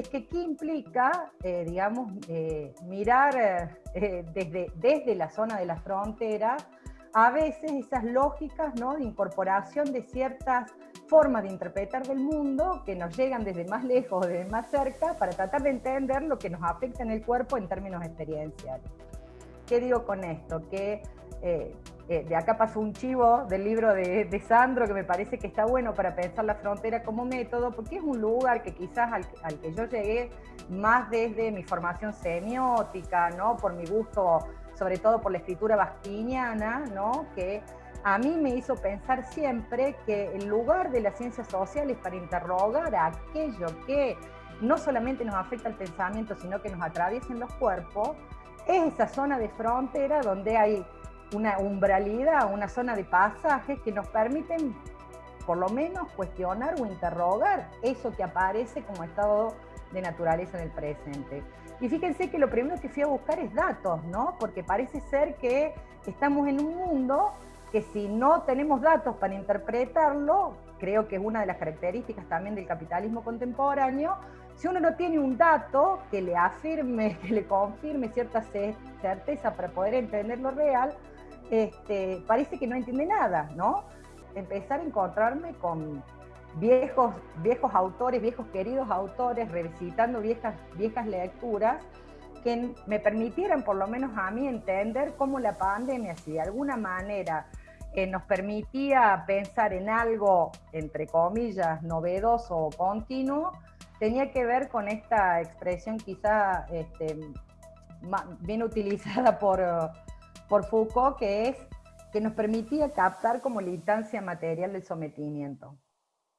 es que aquí implica, eh, digamos, eh, mirar desde, desde la zona de la frontera a veces esas lógicas ¿no? de incorporación de ciertas formas de interpretar del mundo que nos llegan desde más lejos desde más cerca para tratar de entender lo que nos afecta en el cuerpo en términos experienciales. ¿Qué digo con esto? Que eh, de acá pasó un chivo del libro de, Sandro que me parece que está bueno para pensar la frontera como método, porque es un lugar que quizás al, al, que yo llegué más desde mi formación semiótica, ¿no? por mi gusto, sobre todo por la escritura bastiniana, ¿no? que a mí me hizo pensar siempre que el lugar de las ciencias sociales para interrogar a aquello que no solamente nos afecta el pensamiento, sino que nos atraviesa en los cuerpos, es esa zona de frontera donde hay una umbralidad, una zona de pasajes que nos permiten por lo menos cuestionar o interrogar eso que aparece como estado de naturaleza en el presente. Y fíjense que lo primero que fui a buscar es datos, ¿no? Porque parece ser que estamos en un mundo que si no tenemos datos para interpretarlo, creo que es una de las características también del capitalismo contemporáneo, si uno no tiene un dato que le afirme, que le confirme cierta certeza para poder entender lo real, este, parece que no entiende nada, ¿no? Empezar a encontrarme con viejos, viejos autores, viejos queridos autores, revisitando viejas, viejas lecturas, que me permitieran por lo menos a mí entender cómo la pandemia, si de alguna manera eh, nos permitía pensar en algo, entre comillas, novedoso o continuo, tenía que ver con esta expresión quizá este, bien utilizada por por Foucault, que es que nos permitía captar como la instancia material del sometimiento.